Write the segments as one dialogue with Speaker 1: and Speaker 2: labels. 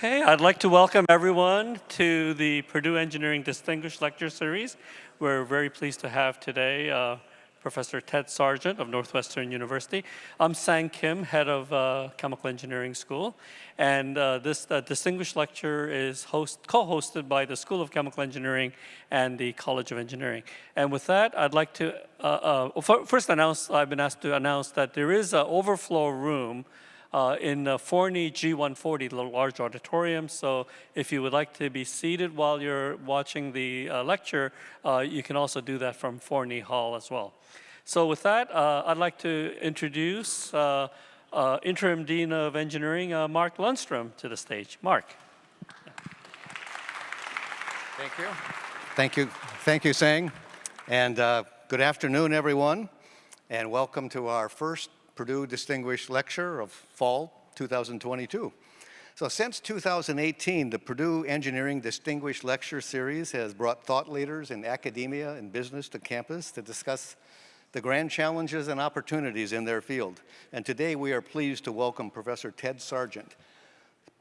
Speaker 1: Okay, I'd like to welcome everyone to the Purdue Engineering Distinguished Lecture Series. We're very pleased to have today uh, Professor Ted Sargent of Northwestern University. I'm Sang Kim, head of uh, Chemical Engineering School, and uh, this uh, distinguished lecture is co-hosted by the School of Chemical Engineering and the College of Engineering. And with that, I'd like to uh, uh, first announce, I've been asked to announce that there is an overflow room uh, in the Forney G140, the large auditorium. So if you would like to be seated while you're watching the uh, lecture, uh, you can also do that from Forney Hall as well. So with that, uh, I'd like to introduce uh, uh, Interim Dean of Engineering, Mark Lundstrom, to the stage. Mark.
Speaker 2: Thank you. Thank you. Thank you, Sang. And good afternoon, everyone. And welcome to our first Purdue Distinguished Lecture of Fall 2022. So since 2018, the Purdue Engineering Distinguished Lecture Series has brought thought leaders in academia and business to campus to discuss the grand challenges and opportunities in their field. And today we are pleased to welcome Professor Ted Sargent.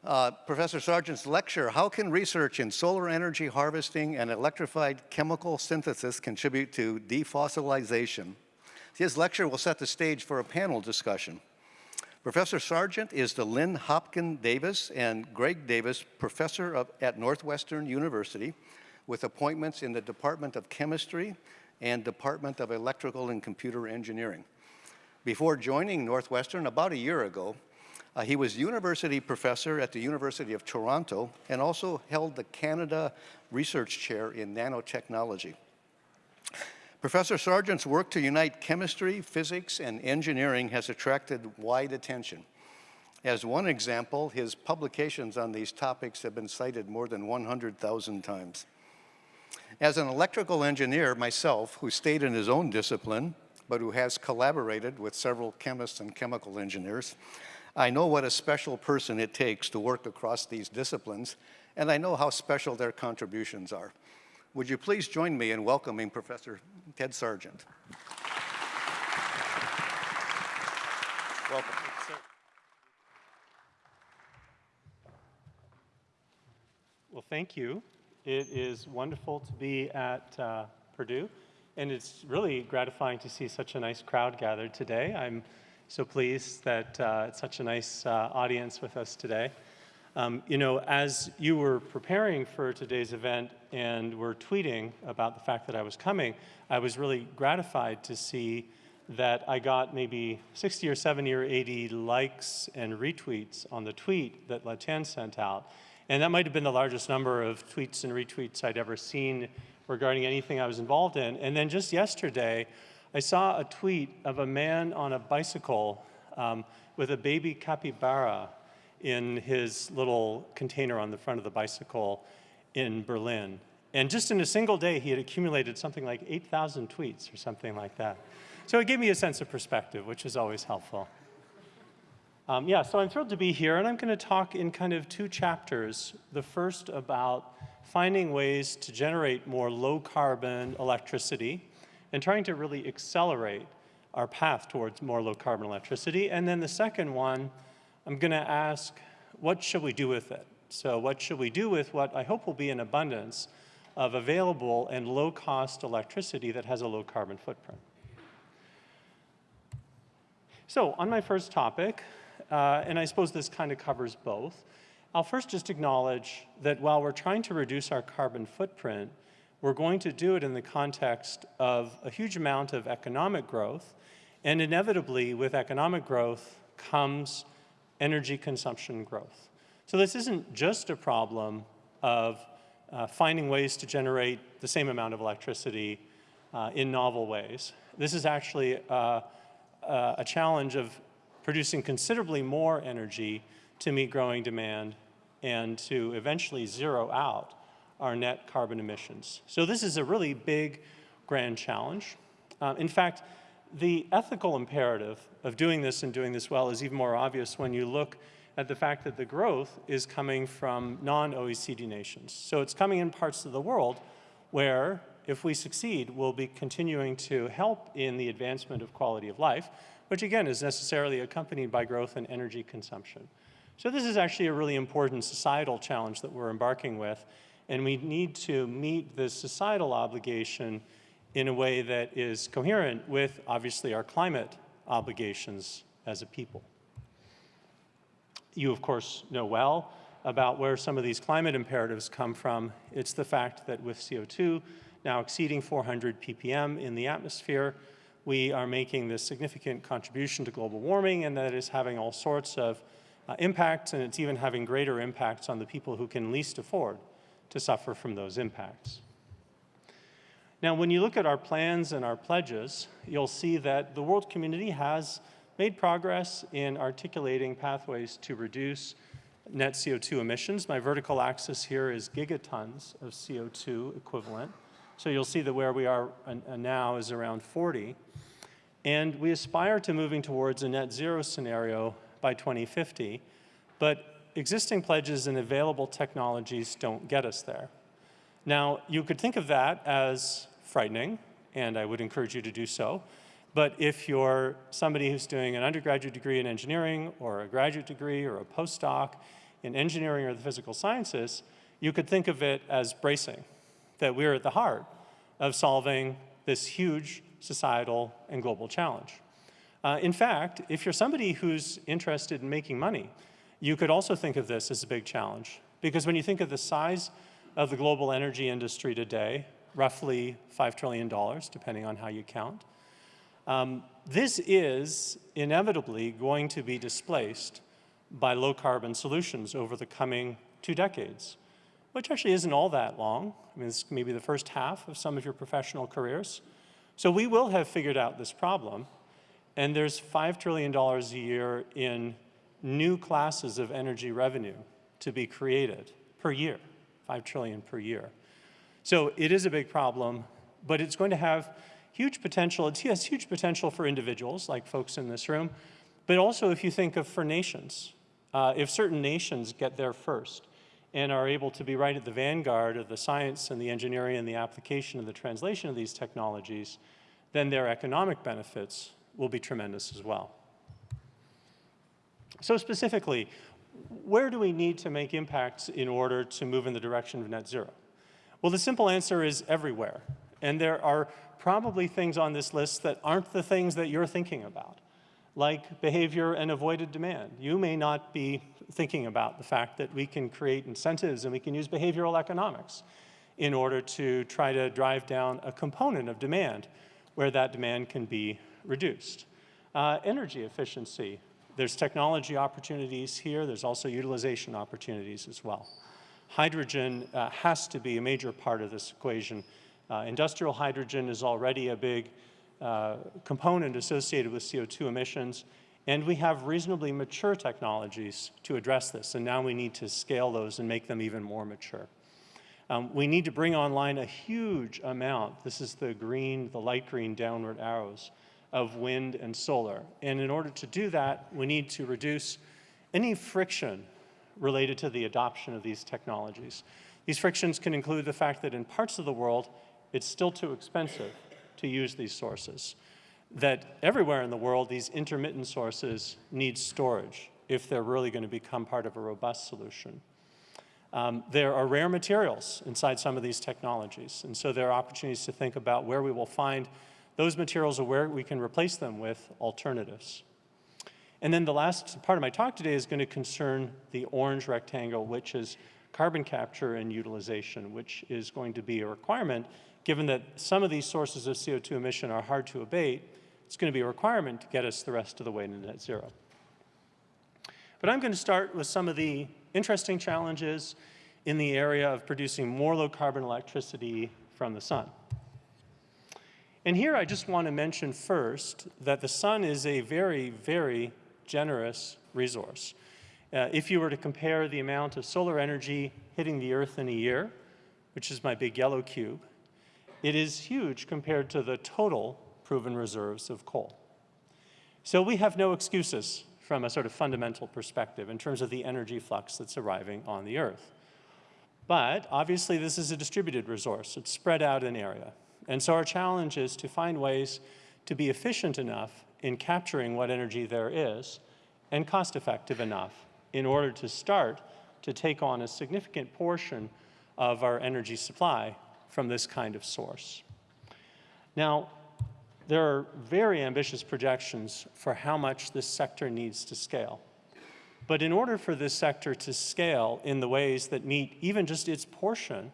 Speaker 2: Uh, Professor Sargent's lecture, How Can Research in Solar Energy Harvesting and Electrified Chemical Synthesis Contribute to Defossilization, his lecture will set the stage for a panel discussion. Professor Sargent is the Lynn Hopton Davis and Greg Davis Professor of, at Northwestern University with appointments in the Department of Chemistry and Department of Electrical and Computer Engineering. Before joining Northwestern about a year ago, uh, he was university professor at the University of Toronto and also held the Canada Research Chair in Nanotechnology. Professor Sargent's work to unite chemistry, physics, and engineering has attracted wide attention. As one example, his publications on these topics have been cited more than 100,000 times. As an electrical engineer myself, who stayed in his own discipline, but who has collaborated with several chemists and chemical engineers, I know what a special person it takes to work across these disciplines, and I know how special their contributions are. Would you please join me in welcoming Professor Ted Sargent? Welcome.
Speaker 3: Well, thank you. It is wonderful to be at uh, Purdue, and it's really gratifying to see such a nice crowd gathered today. I'm so pleased that uh, it's such a nice uh, audience with us today. Um, you know, as you were preparing for today's event and were tweeting about the fact that I was coming, I was really gratified to see that I got maybe 60 or 70 or 80 likes and retweets on the tweet that Latien sent out. And that might have been the largest number of tweets and retweets I'd ever seen regarding anything I was involved in. And then just yesterday, I saw a tweet of a man on a bicycle um, with a baby capybara in his little container on the front of the bicycle in Berlin. And just in a single day, he had accumulated something like 8,000 tweets or something like that. So it gave me a sense of perspective, which is always helpful. Um, yeah, so I'm thrilled to be here, and I'm going to talk in kind of two chapters. The first about finding ways to generate more low-carbon electricity and trying to really accelerate our path towards more low-carbon electricity. And then the second one I'm going to ask, what should we do with it? So what should we do with what I hope will be an abundance of available and low-cost electricity that has a low carbon footprint? So on my first topic, uh, and I suppose this kind of covers both, I'll first just acknowledge that while we're trying to reduce our carbon footprint, we're going to do it in the context of a huge amount of economic growth, and inevitably with economic growth comes energy consumption growth. So this isn't just a problem of uh, finding ways to generate the same amount of electricity uh, in novel ways. This is actually uh, uh, a challenge of producing considerably more energy to meet growing demand and to eventually zero out our net carbon emissions. So this is a really big, grand challenge. Uh, in fact, the ethical imperative of doing this and doing this well is even more obvious when you look at the fact that the growth is coming from non-OECD nations. So it's coming in parts of the world where, if we succeed, we'll be continuing to help in the advancement of quality of life, which again is necessarily accompanied by growth in energy consumption. So this is actually a really important societal challenge that we're embarking with, and we need to meet this societal obligation in a way that is coherent with, obviously, our climate obligations as a people. You, of course, know well about where some of these climate imperatives come from. It's the fact that with CO2 now exceeding 400 ppm in the atmosphere, we are making this significant contribution to global warming and that is having all sorts of uh, impacts and it's even having greater impacts on the people who can least afford to suffer from those impacts. Now, when you look at our plans and our pledges, you'll see that the world community has made progress in articulating pathways to reduce net CO2 emissions. My vertical axis here is gigatons of CO2 equivalent. So you'll see that where we are now is around 40. And we aspire to moving towards a net zero scenario by 2050. But existing pledges and available technologies don't get us there. Now, you could think of that as frightening, and I would encourage you to do so. But if you're somebody who's doing an undergraduate degree in engineering or a graduate degree or a postdoc in engineering or the physical sciences, you could think of it as bracing, that we're at the heart of solving this huge societal and global challenge. Uh, in fact, if you're somebody who's interested in making money, you could also think of this as a big challenge. Because when you think of the size of the global energy industry today, roughly $5 trillion, depending on how you count, um, this is inevitably going to be displaced by low carbon solutions over the coming two decades, which actually isn't all that long. I mean, this may be the first half of some of your professional careers. So we will have figured out this problem, and there's $5 trillion a year in new classes of energy revenue to be created per year, 5 trillion per year. So it is a big problem, but it's going to have huge potential. It has huge potential for individuals, like folks in this room, but also if you think of for nations. Uh, if certain nations get there first and are able to be right at the vanguard of the science and the engineering and the application and the translation of these technologies, then their economic benefits will be tremendous as well. So specifically, where do we need to make impacts in order to move in the direction of net zero? Well, the simple answer is everywhere. And there are probably things on this list that aren't the things that you're thinking about like behavior and avoided demand. You may not be thinking about the fact that we can create incentives and we can use behavioral economics in order to try to drive down a component of demand where that demand can be reduced. Uh, energy efficiency. There's technology opportunities here. There's also utilization opportunities as well. Hydrogen uh, has to be a major part of this equation. Uh, industrial hydrogen is already a big uh, component associated with CO2 emissions, and we have reasonably mature technologies to address this, and now we need to scale those and make them even more mature. Um, we need to bring online a huge amount, this is the green, the light green downward arrows, of wind and solar. And in order to do that, we need to reduce any friction related to the adoption of these technologies. These frictions can include the fact that in parts of the world, it's still too expensive to use these sources. That everywhere in the world, these intermittent sources need storage if they're really going to become part of a robust solution. Um, there are rare materials inside some of these technologies, and so there are opportunities to think about where we will find those materials or where we can replace them with alternatives. And then the last part of my talk today is going to concern the orange rectangle, which is carbon capture and utilization, which is going to be a requirement given that some of these sources of CO2 emission are hard to abate, it's going to be a requirement to get us the rest of the way to net zero. But I'm going to start with some of the interesting challenges in the area of producing more low carbon electricity from the sun. And here I just want to mention first that the sun is a very, very generous resource. Uh, if you were to compare the amount of solar energy hitting the earth in a year, which is my big yellow cube, it is huge compared to the total proven reserves of coal. So we have no excuses from a sort of fundamental perspective in terms of the energy flux that's arriving on the Earth. But obviously this is a distributed resource. It's spread out in area. And so our challenge is to find ways to be efficient enough in capturing what energy there is and cost effective enough in order to start to take on a significant portion of our energy supply from this kind of source. Now, there are very ambitious projections for how much this sector needs to scale. But in order for this sector to scale in the ways that meet even just its portion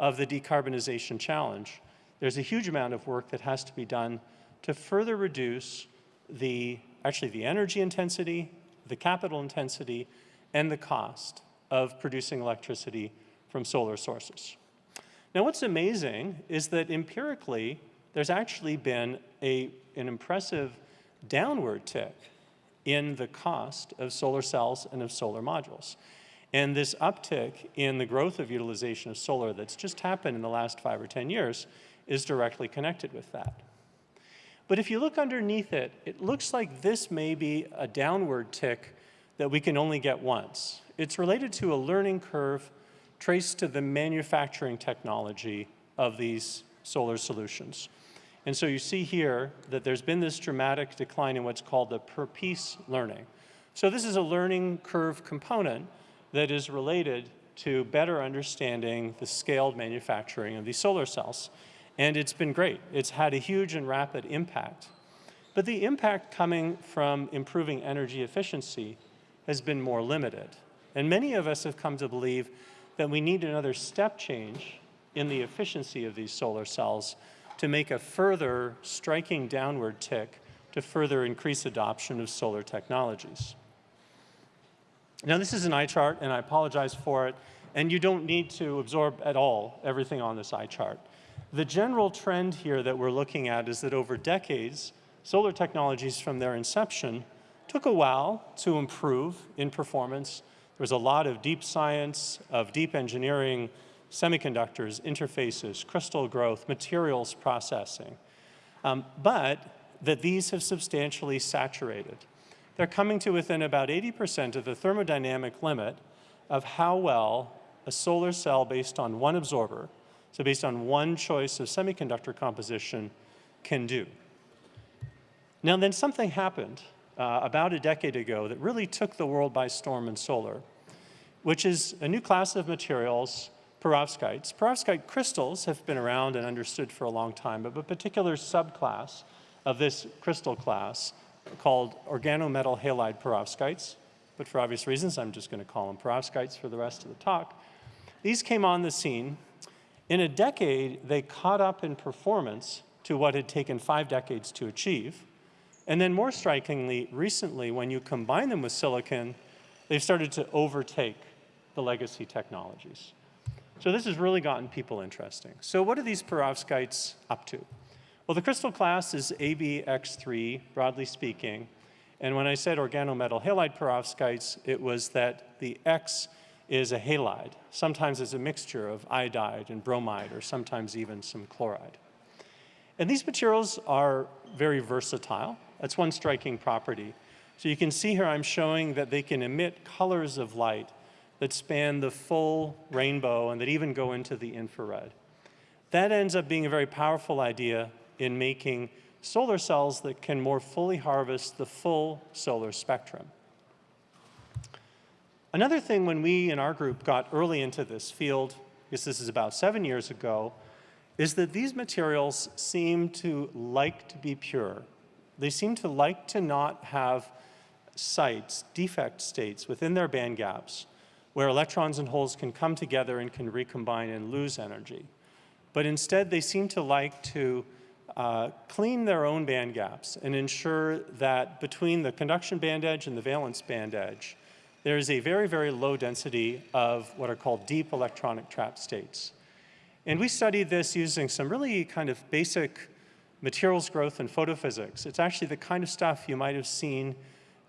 Speaker 3: of the decarbonization challenge, there's a huge amount of work that has to be done to further reduce the, actually the energy intensity, the capital intensity, and the cost of producing electricity from solar sources. Now what's amazing is that empirically, there's actually been a, an impressive downward tick in the cost of solar cells and of solar modules. And this uptick in the growth of utilization of solar that's just happened in the last five or 10 years is directly connected with that. But if you look underneath it, it looks like this may be a downward tick that we can only get once. It's related to a learning curve traced to the manufacturing technology of these solar solutions. And so you see here that there's been this dramatic decline in what's called the per piece learning. So this is a learning curve component that is related to better understanding the scaled manufacturing of these solar cells. And it's been great. It's had a huge and rapid impact. But the impact coming from improving energy efficiency has been more limited. And many of us have come to believe that we need another step change in the efficiency of these solar cells to make a further striking downward tick to further increase adoption of solar technologies. Now this is an eye chart and I apologize for it and you don't need to absorb at all everything on this eye chart. The general trend here that we're looking at is that over decades, solar technologies from their inception took a while to improve in performance. There was a lot of deep science, of deep engineering, semiconductors, interfaces, crystal growth, materials processing, um, but that these have substantially saturated. They're coming to within about 80% of the thermodynamic limit of how well a solar cell based on one absorber, so based on one choice of semiconductor composition, can do. Now then something happened uh, about a decade ago that really took the world by storm in solar, which is a new class of materials perovskites. Perovskite crystals have been around and understood for a long time, but a particular subclass of this crystal class called organometal halide perovskites, but for obvious reasons, I'm just going to call them perovskites for the rest of the talk. These came on the scene. In a decade, they caught up in performance to what had taken five decades to achieve. And then more strikingly, recently, when you combine them with silicon, they've started to overtake the legacy technologies. So this has really gotten people interesting. So what are these perovskites up to? Well, the crystal class is ABX3, broadly speaking. And when I said organometal halide perovskites, it was that the X is a halide. Sometimes it's a mixture of iodide and bromide, or sometimes even some chloride. And these materials are very versatile. That's one striking property. So you can see here I'm showing that they can emit colors of light that span the full rainbow and that even go into the infrared. That ends up being a very powerful idea in making solar cells that can more fully harvest the full solar spectrum. Another thing when we in our group got early into this field, because this is about seven years ago, is that these materials seem to like to be pure. They seem to like to not have sites, defect states within their band gaps where electrons and holes can come together and can recombine and lose energy. But instead, they seem to like to uh, clean their own band gaps and ensure that between the conduction band edge and the valence band edge, there is a very, very low density of what are called deep electronic trap states. And we studied this using some really kind of basic materials growth and photophysics. It's actually the kind of stuff you might have seen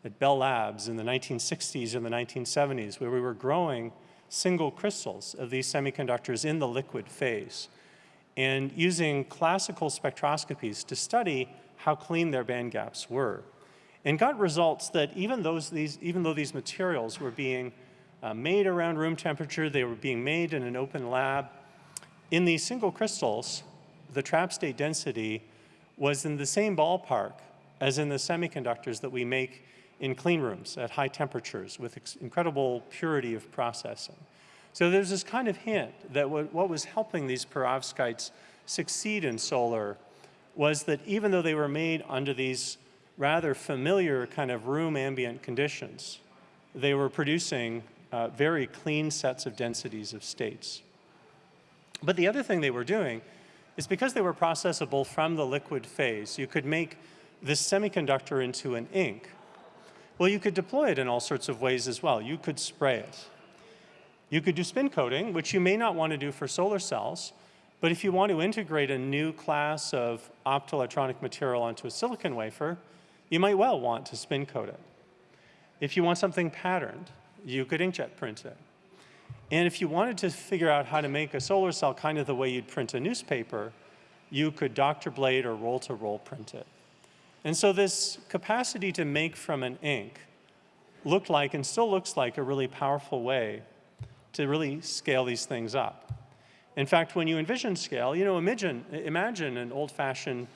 Speaker 3: at Bell Labs in the 1960s and the 1970s, where we were growing single crystals of these semiconductors in the liquid phase and using classical spectroscopies to study how clean their band gaps were. And got results that even, those, these, even though these materials were being uh, made around room temperature, they were being made in an open lab, in these single crystals, the trap state density was in the same ballpark as in the semiconductors that we make in clean rooms at high temperatures with incredible purity of processing. So there's this kind of hint that what, what was helping these perovskites succeed in solar was that even though they were made under these rather familiar kind of room ambient conditions, they were producing uh, very clean sets of densities of states. But the other thing they were doing is because they were processable from the liquid phase, you could make this semiconductor into an ink. Well, you could deploy it in all sorts of ways as well. You could spray it. You could do spin coating, which you may not want to do for solar cells, but if you want to integrate a new class of optoelectronic material onto a silicon wafer, you might well want to spin coat it. If you want something patterned, you could inkjet print it. And if you wanted to figure out how to make a solar cell kind of the way you'd print a newspaper, you could doctor blade or roll to roll print it. And so this capacity to make from an ink looked like and still looks like a really powerful way to really scale these things up. In fact, when you envision scale, you know, imagine, imagine an old-fashioned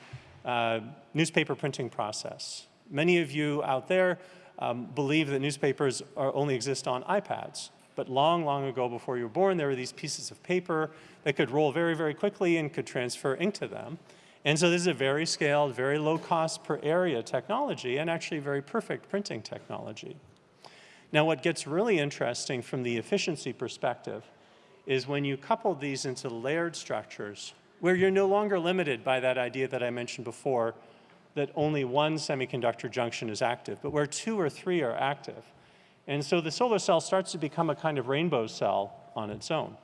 Speaker 3: uh, newspaper printing process. Many of you out there um, believe that newspapers are, only exist on iPads. But long, long ago, before you were born, there were these pieces of paper that could roll very, very quickly and could transfer ink to them. And so this is a very scaled, very low cost per area technology and actually very perfect printing technology. Now what gets really interesting from the efficiency perspective is when you couple these into layered structures where you're no longer limited by that idea that I mentioned before that only one semiconductor junction is active, but where two or three are active. And so the solar cell starts to become a kind of rainbow cell on its own.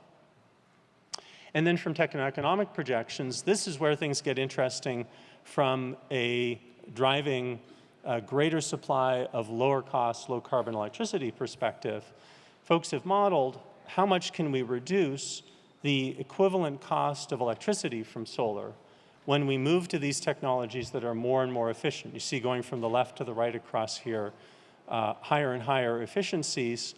Speaker 3: And then from techno-economic projections, this is where things get interesting from a driving a greater supply of lower cost, low carbon electricity perspective. Folks have modeled how much can we reduce the equivalent cost of electricity from solar when we move to these technologies that are more and more efficient. You see going from the left to the right across here, uh, higher and higher efficiencies.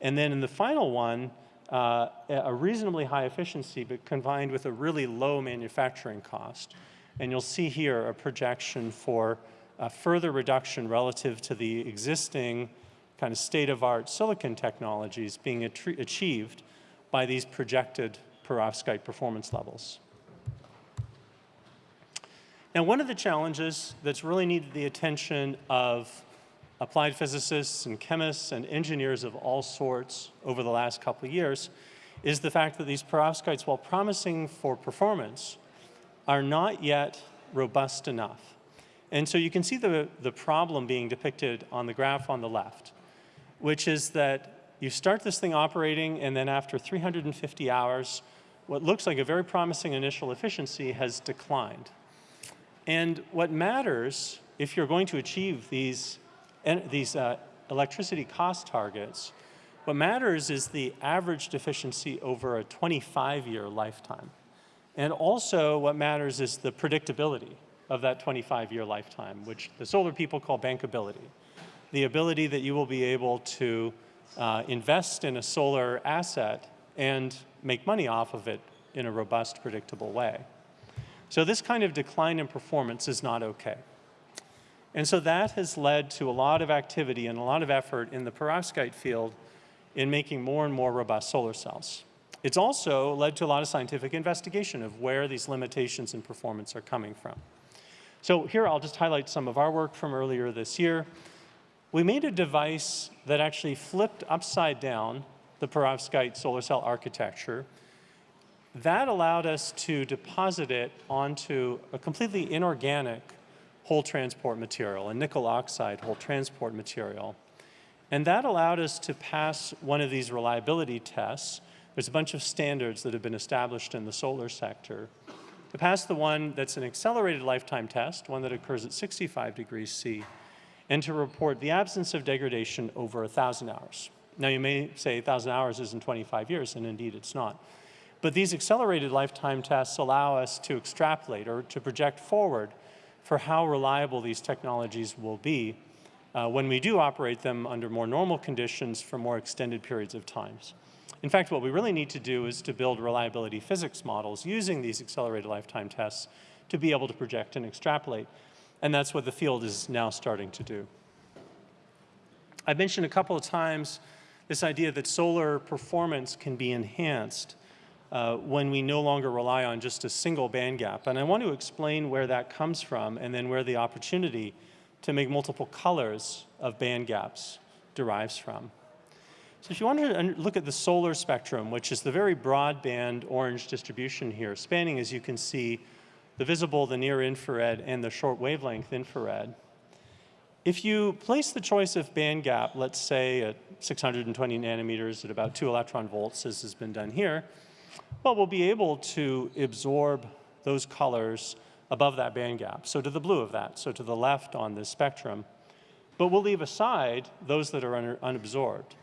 Speaker 3: And then in the final one, uh, a reasonably high efficiency, but combined with a really low manufacturing cost. And you'll see here a projection for a further reduction relative to the existing kind of state-of-art silicon technologies being achieved by these projected perovskite performance levels. Now, one of the challenges that's really needed the attention of applied physicists and chemists and engineers of all sorts over the last couple of years is the fact that these perovskites, while promising for performance, are not yet robust enough. And so you can see the, the problem being depicted on the graph on the left, which is that you start this thing operating and then after 350 hours, what looks like a very promising initial efficiency has declined. And what matters if you're going to achieve these these uh, electricity cost targets, what matters is the average efficiency over a 25-year lifetime. And also what matters is the predictability of that 25-year lifetime, which the solar people call bankability. The ability that you will be able to uh, invest in a solar asset and make money off of it in a robust, predictable way. So this kind of decline in performance is not okay. And so that has led to a lot of activity and a lot of effort in the perovskite field in making more and more robust solar cells. It's also led to a lot of scientific investigation of where these limitations in performance are coming from. So here I'll just highlight some of our work from earlier this year. We made a device that actually flipped upside down the perovskite solar cell architecture. That allowed us to deposit it onto a completely inorganic hole transport material, a nickel oxide hole transport material. And that allowed us to pass one of these reliability tests. There's a bunch of standards that have been established in the solar sector. To pass the one that's an accelerated lifetime test, one that occurs at 65 degrees C, and to report the absence of degradation over 1,000 hours. Now you may say 1,000 hours isn't 25 years, and indeed it's not. But these accelerated lifetime tests allow us to extrapolate or to project forward for how reliable these technologies will be uh, when we do operate them under more normal conditions for more extended periods of times. In fact, what we really need to do is to build reliability physics models using these accelerated lifetime tests to be able to project and extrapolate. And that's what the field is now starting to do. I mentioned a couple of times this idea that solar performance can be enhanced uh, when we no longer rely on just a single band gap. And I want to explain where that comes from and then where the opportunity to make multiple colors of band gaps derives from. So if you want to look at the solar spectrum, which is the very broadband orange distribution here, spanning, as you can see, the visible, the near infrared, and the short wavelength infrared, if you place the choice of band gap, let's say at 620 nanometers at about two electron volts, as has been done here, well, we'll be able to absorb those colors above that band gap, so to the blue of that, so to the left on this spectrum. But we'll leave aside those that are un unabsorbed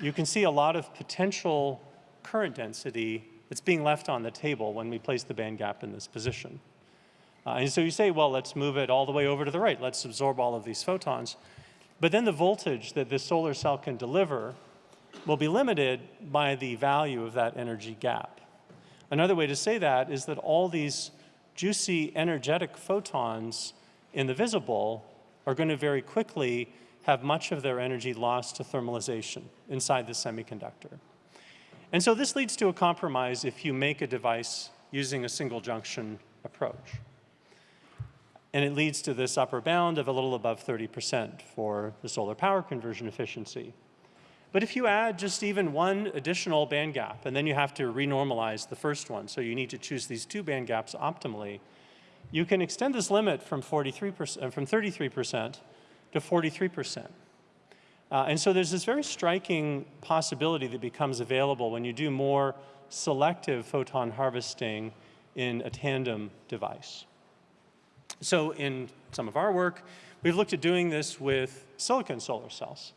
Speaker 3: you can see a lot of potential current density that's being left on the table when we place the band gap in this position. Uh, and so you say, well, let's move it all the way over to the right. Let's absorb all of these photons. But then the voltage that this solar cell can deliver will be limited by the value of that energy gap. Another way to say that is that all these juicy energetic photons in the visible are going to very quickly have much of their energy lost to thermalization inside the semiconductor. And so this leads to a compromise if you make a device using a single junction approach. And it leads to this upper bound of a little above 30% for the solar power conversion efficiency. But if you add just even one additional band gap, and then you have to renormalize the first one, so you need to choose these two band gaps optimally, you can extend this limit from 43%, from 33% to 43%. Uh, and so there's this very striking possibility that becomes available when you do more selective photon harvesting in a tandem device. So in some of our work, we've looked at doing this with silicon solar cells.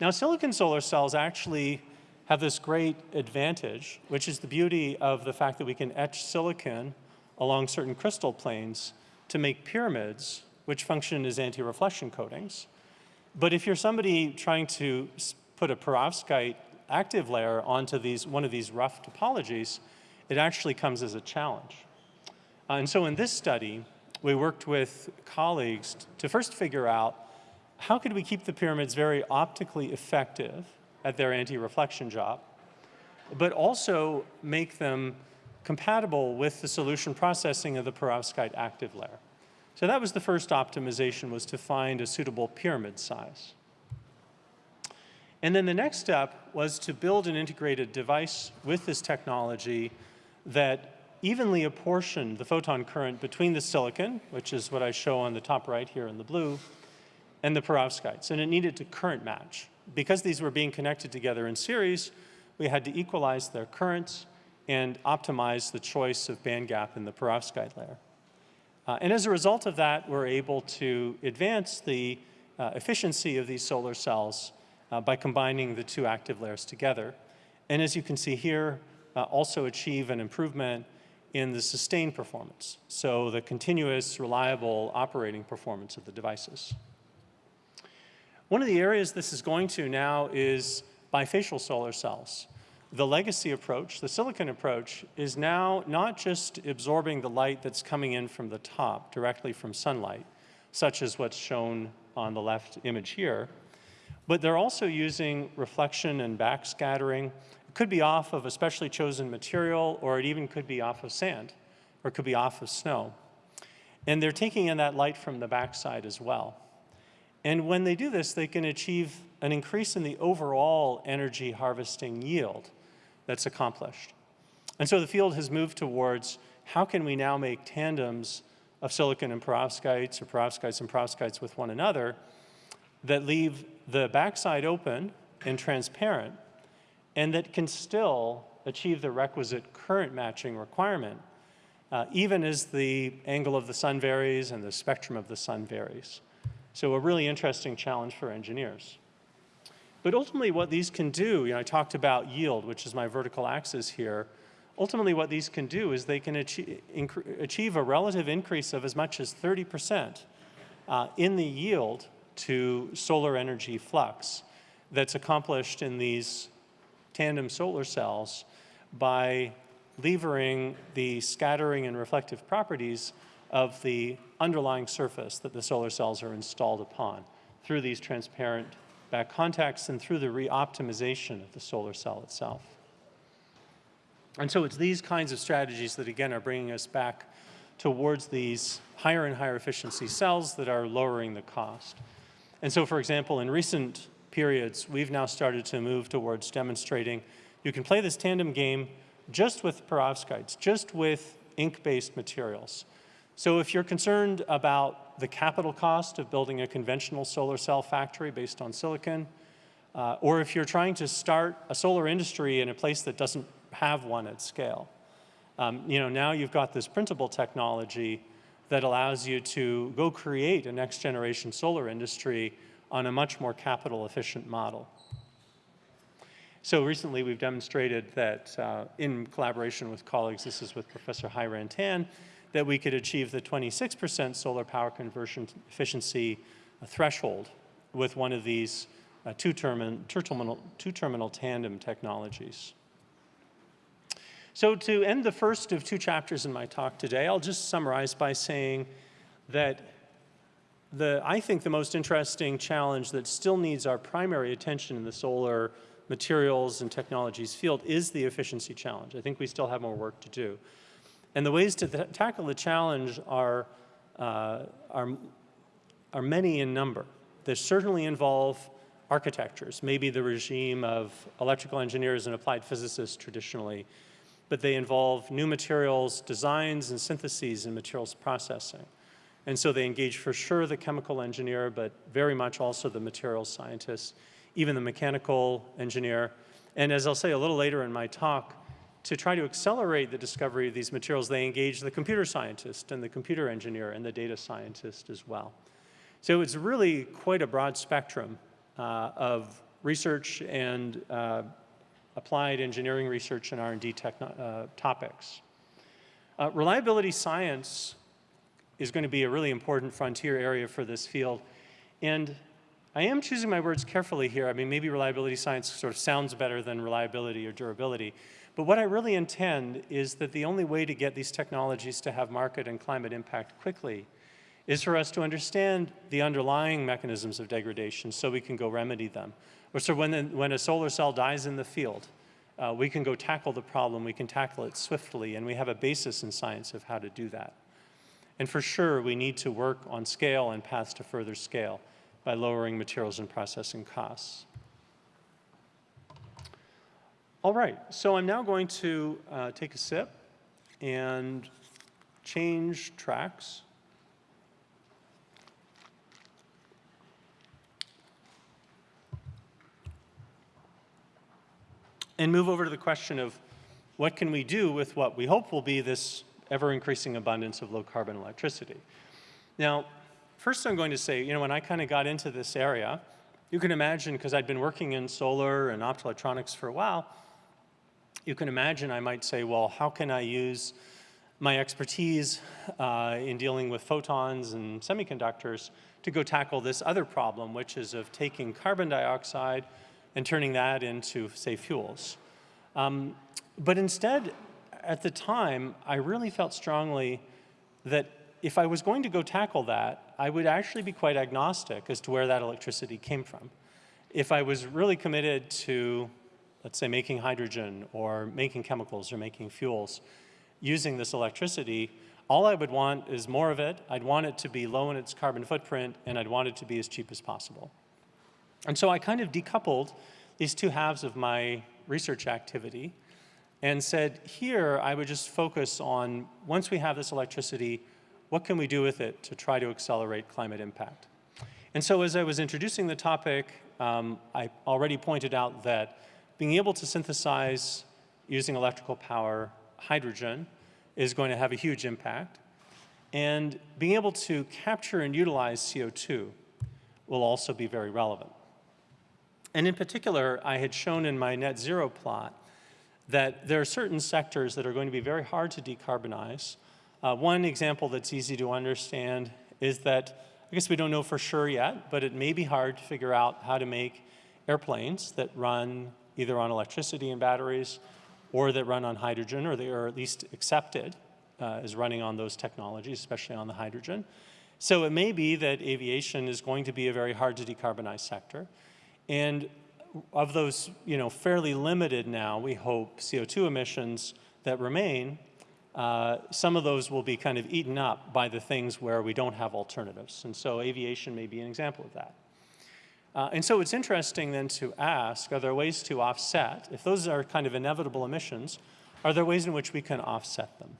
Speaker 3: Now silicon solar cells actually have this great advantage, which is the beauty of the fact that we can etch silicon along certain crystal planes to make pyramids which function as anti-reflection coatings. But if you're somebody trying to put a perovskite active layer onto these, one of these rough topologies, it actually comes as a challenge. Uh, and so in this study, we worked with colleagues to first figure out how could we keep the pyramids very optically effective at their anti-reflection job, but also make them compatible with the solution processing of the perovskite active layer. So that was the first optimization was to find a suitable pyramid size. And then the next step was to build an integrated device with this technology that evenly apportioned the photon current between the silicon, which is what I show on the top right here in the blue, and the perovskites. And it needed to current match. Because these were being connected together in series, we had to equalize their currents and optimize the choice of band gap in the perovskite layer. Uh, and as a result of that, we're able to advance the uh, efficiency of these solar cells uh, by combining the two active layers together. And as you can see here, uh, also achieve an improvement in the sustained performance, so the continuous, reliable operating performance of the devices. One of the areas this is going to now is bifacial solar cells the legacy approach, the silicon approach, is now not just absorbing the light that's coming in from the top, directly from sunlight, such as what's shown on the left image here, but they're also using reflection and backscattering. It could be off of a specially chosen material, or it even could be off of sand, or it could be off of snow. And they're taking in that light from the backside as well. And when they do this, they can achieve an increase in the overall energy harvesting yield that's accomplished. And so the field has moved towards how can we now make tandems of silicon and perovskites or perovskites and perovskites with one another that leave the backside open and transparent and that can still achieve the requisite current matching requirement uh, even as the angle of the sun varies and the spectrum of the sun varies. So a really interesting challenge for engineers. But ultimately what these can do, you know, I talked about yield, which is my vertical axis here. Ultimately what these can do is they can achieve, achieve a relative increase of as much as 30% uh, in the yield to solar energy flux that's accomplished in these tandem solar cells by levering the scattering and reflective properties of the underlying surface that the solar cells are installed upon through these transparent back contacts and through the re-optimization of the solar cell itself. And so it's these kinds of strategies that, again, are bringing us back towards these higher and higher efficiency cells that are lowering the cost. And so, for example, in recent periods, we've now started to move towards demonstrating you can play this tandem game just with perovskites, just with ink-based materials. So if you're concerned about the capital cost of building a conventional solar cell factory based on silicon, uh, or if you're trying to start a solar industry in a place that doesn't have one at scale, um, you know, now you've got this printable technology that allows you to go create a next generation solar industry on a much more capital efficient model. So recently we've demonstrated that uh, in collaboration with colleagues, this is with Professor Hairen Tan, that we could achieve the 26% solar power conversion efficiency threshold with one of these uh, two-terminal two -terminal, two -terminal tandem technologies. So to end the first of two chapters in my talk today, I'll just summarize by saying that the, I think the most interesting challenge that still needs our primary attention in the solar materials and technologies field is the efficiency challenge. I think we still have more work to do. And the ways to tackle the challenge are, uh, are, are many in number. They certainly involve architectures, maybe the regime of electrical engineers and applied physicists traditionally, but they involve new materials, designs and syntheses and materials processing. And so they engage for sure the chemical engineer, but very much also the materials scientists, even the mechanical engineer. And as I'll say a little later in my talk, to try to accelerate the discovery of these materials, they engage the computer scientist and the computer engineer and the data scientist as well. So it's really quite a broad spectrum uh, of research and uh, applied engineering research and R&D uh, topics. Uh, reliability science is going to be a really important frontier area for this field. And I am choosing my words carefully here. I mean, maybe reliability science sort of sounds better than reliability or durability. But what I really intend is that the only way to get these technologies to have market and climate impact quickly is for us to understand the underlying mechanisms of degradation so we can go remedy them. Or so when, the, when a solar cell dies in the field, uh, we can go tackle the problem, we can tackle it swiftly, and we have a basis in science of how to do that. And for sure, we need to work on scale and paths to further scale by lowering materials and processing costs. All right, so I'm now going to uh, take a sip and change tracks. And move over to the question of what can we do with what we hope will be this ever increasing abundance of low carbon electricity. Now, first I'm going to say, you know, when I kind of got into this area, you can imagine, because I'd been working in solar and optoelectronics for a while, you can imagine I might say, well, how can I use my expertise uh, in dealing with photons and semiconductors to go tackle this other problem, which is of taking carbon dioxide and turning that into, say, fuels. Um, but instead, at the time, I really felt strongly that if I was going to go tackle that, I would actually be quite agnostic as to where that electricity came from. If I was really committed to, let's say, making hydrogen or making chemicals or making fuels using this electricity, all I would want is more of it. I'd want it to be low in its carbon footprint, and I'd want it to be as cheap as possible. And so I kind of decoupled these two halves of my research activity and said, here I would just focus on, once we have this electricity, what can we do with it to try to accelerate climate impact? And so as I was introducing the topic, um, I already pointed out that being able to synthesize using electrical power hydrogen is going to have a huge impact. And being able to capture and utilize CO2 will also be very relevant. And in particular, I had shown in my net zero plot that there are certain sectors that are going to be very hard to decarbonize. Uh, one example that's easy to understand is that, I guess we don't know for sure yet, but it may be hard to figure out how to make airplanes that run either on electricity and batteries or that run on hydrogen, or they are at least accepted uh, as running on those technologies, especially on the hydrogen. So it may be that aviation is going to be a very hard to decarbonize sector. And of those, you know, fairly limited now, we hope, CO2 emissions that remain, uh, some of those will be kind of eaten up by the things where we don't have alternatives. And so aviation may be an example of that. Uh, and so it's interesting then to ask, are there ways to offset, if those are kind of inevitable emissions, are there ways in which we can offset them?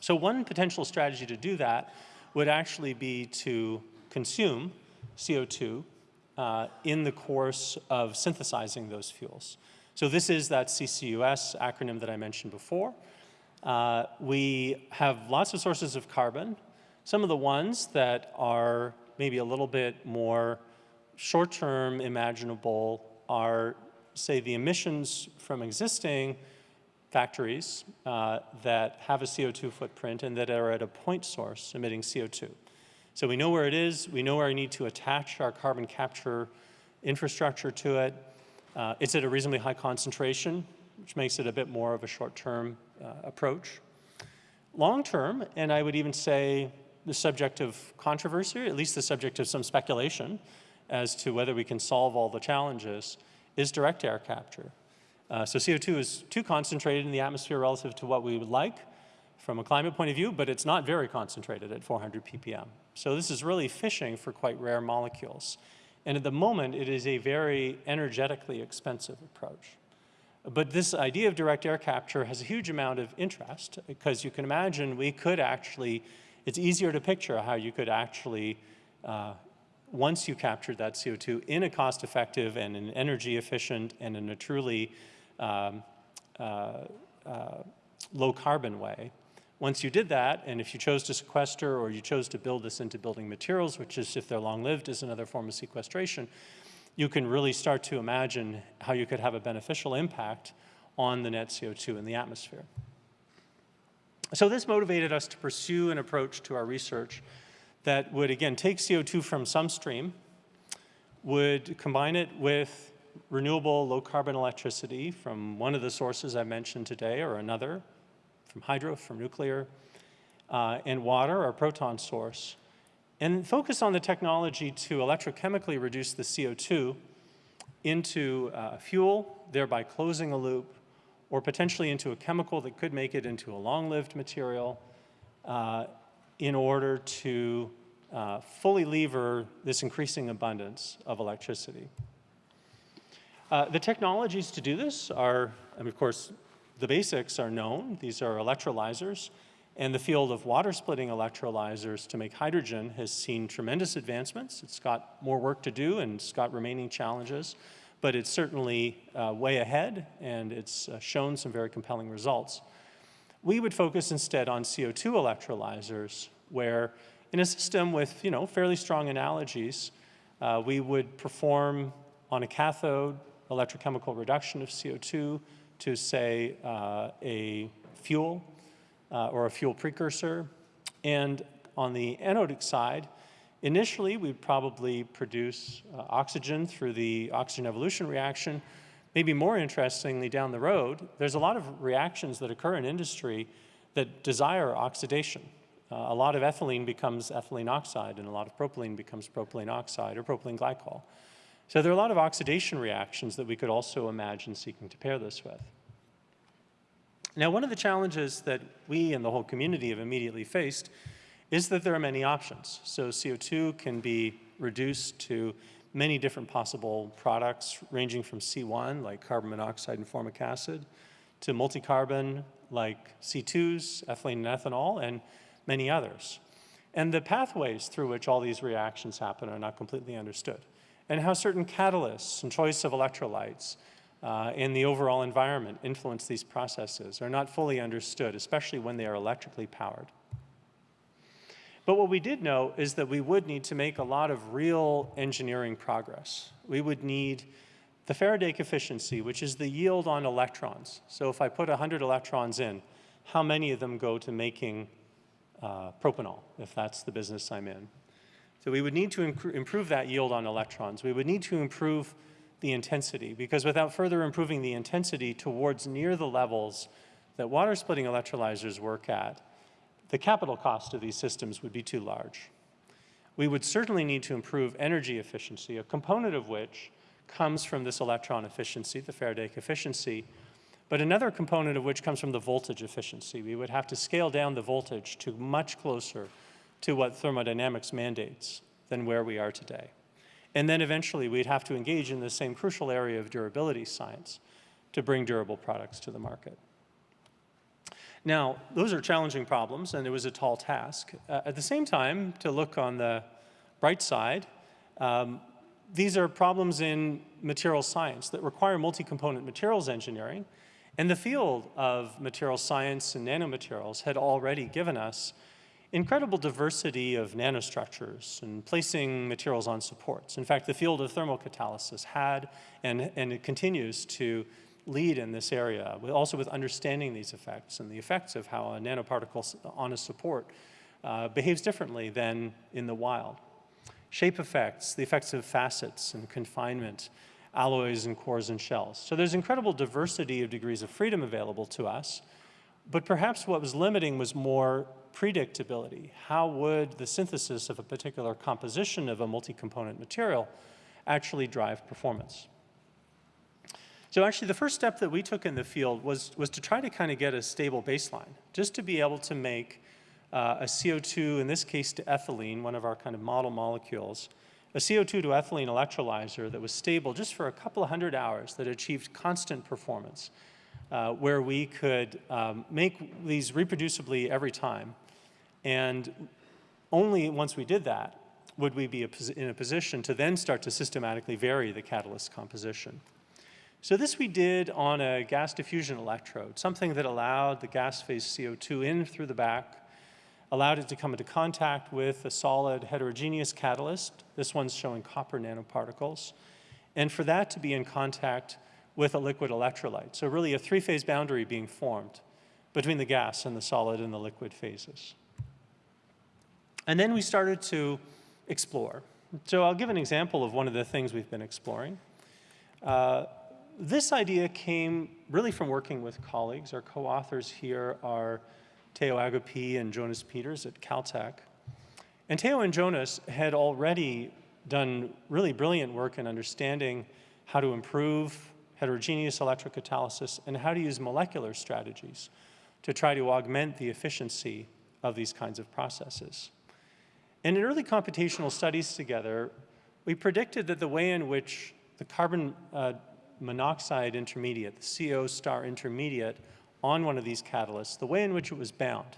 Speaker 3: So one potential strategy to do that would actually be to consume CO2 uh, in the course of synthesizing those fuels. So this is that CCUS acronym that I mentioned before. Uh, we have lots of sources of carbon. Some of the ones that are maybe a little bit more short-term imaginable are, say, the emissions from existing factories uh, that have a CO2 footprint and that are at a point source emitting CO2. So we know where it is, we know where we need to attach our carbon capture infrastructure to it. Uh, it's at a reasonably high concentration, which makes it a bit more of a short-term uh, approach. Long-term, and I would even say the subject of controversy, at least the subject of some speculation as to whether we can solve all the challenges, is direct air capture. Uh, so CO2 is too concentrated in the atmosphere relative to what we would like from a climate point of view, but it's not very concentrated at 400 ppm. So this is really fishing for quite rare molecules. And at the moment, it is a very energetically expensive approach. But this idea of direct air capture has a huge amount of interest because you can imagine we could actually, it's easier to picture how you could actually uh, once you captured that CO2 in a cost-effective and an energy efficient and in a truly um, uh, uh, low carbon way. Once you did that, and if you chose to sequester or you chose to build this into building materials, which is if they're long-lived is another form of sequestration, you can really start to imagine how you could have a beneficial impact on the net CO2 in the atmosphere. So this motivated us to pursue an approach to our research that would, again, take CO2 from some stream, would combine it with renewable low-carbon electricity from one of the sources I mentioned today or another, from hydro, from nuclear, uh, and water, our proton source, and focus on the technology to electrochemically reduce the CO2 into uh, fuel, thereby closing a loop, or potentially into a chemical that could make it into a long-lived material uh, in order to uh, fully lever this increasing abundance of electricity. Uh, the technologies to do this are, I mean, of course, the basics are known. These are electrolyzers. And the field of water splitting electrolyzers to make hydrogen has seen tremendous advancements. It's got more work to do and it's got remaining challenges, but it's certainly uh, way ahead and it's uh, shown some very compelling results. We would focus instead on CO2 electrolyzers where in a system with you know, fairly strong analogies, uh, we would perform on a cathode electrochemical reduction of CO2 to say uh, a fuel uh, or a fuel precursor. And on the anodic side, initially we'd probably produce uh, oxygen through the oxygen evolution reaction. Maybe more interestingly down the road, there's a lot of reactions that occur in industry that desire oxidation. Uh, a lot of ethylene becomes ethylene oxide and a lot of propylene becomes propylene oxide or propylene glycol. So there are a lot of oxidation reactions that we could also imagine seeking to pair this with. Now, one of the challenges that we and the whole community have immediately faced is that there are many options. So CO2 can be reduced to many different possible products, ranging from C1, like carbon monoxide and formic acid, to multi-carbon, like C2s, ethylene and ethanol, and many others. And the pathways through which all these reactions happen are not completely understood and how certain catalysts and choice of electrolytes uh, in the overall environment influence these processes are not fully understood, especially when they are electrically powered. But what we did know is that we would need to make a lot of real engineering progress. We would need the Faraday efficiency, which is the yield on electrons. So if I put 100 electrons in, how many of them go to making uh, propanol, if that's the business I'm in? So we would need to improve that yield on electrons. We would need to improve the intensity because without further improving the intensity towards near the levels that water splitting electrolyzers work at, the capital cost of these systems would be too large. we would certainly need to improve energy efficiency, a component of which comes from this electron efficiency, the Faraday efficiency, but another component of which comes from the voltage efficiency. We would have to scale down the voltage to much closer to what thermodynamics mandates than where we are today. And then eventually we'd have to engage in the same crucial area of durability science to bring durable products to the market. Now, those are challenging problems, and it was a tall task. Uh, at the same time, to look on the bright side, um, these are problems in material science that require multi-component materials engineering, and the field of material science and nanomaterials had already given us incredible diversity of nanostructures and placing materials on supports. In fact, the field of thermocatalysis had and, and it continues to lead in this area, also with understanding these effects and the effects of how a nanoparticle on a support uh, behaves differently than in the wild. Shape effects, the effects of facets and confinement, alloys and cores and shells. So there's incredible diversity of degrees of freedom available to us, but perhaps what was limiting was more predictability. How would the synthesis of a particular composition of a multi-component material actually drive performance? So actually the first step that we took in the field was, was to try to kind of get a stable baseline, just to be able to make uh, a CO2, in this case to ethylene, one of our kind of model molecules, a CO2 to ethylene electrolyzer that was stable just for a couple of hundred hours that achieved constant performance, uh, where we could um, make these reproducibly every time. And only once we did that would we be in a position to then start to systematically vary the catalyst composition. So this we did on a gas diffusion electrode, something that allowed the gas phase CO2 in through the back, allowed it to come into contact with a solid heterogeneous catalyst. This one's showing copper nanoparticles. And for that to be in contact with a liquid electrolyte. So really a three-phase boundary being formed between the gas and the solid and the liquid phases. And then we started to explore. So I'll give an example of one of the things we've been exploring. Uh, this idea came really from working with colleagues. Our co-authors here are Theo Agapie and Jonas Peters at Caltech. And Theo and Jonas had already done really brilliant work in understanding how to improve heterogeneous electrocatalysis and how to use molecular strategies to try to augment the efficiency of these kinds of processes. And in early computational studies together, we predicted that the way in which the carbon uh, monoxide intermediate, the CO star intermediate, on one of these catalysts, the way in which it was bound.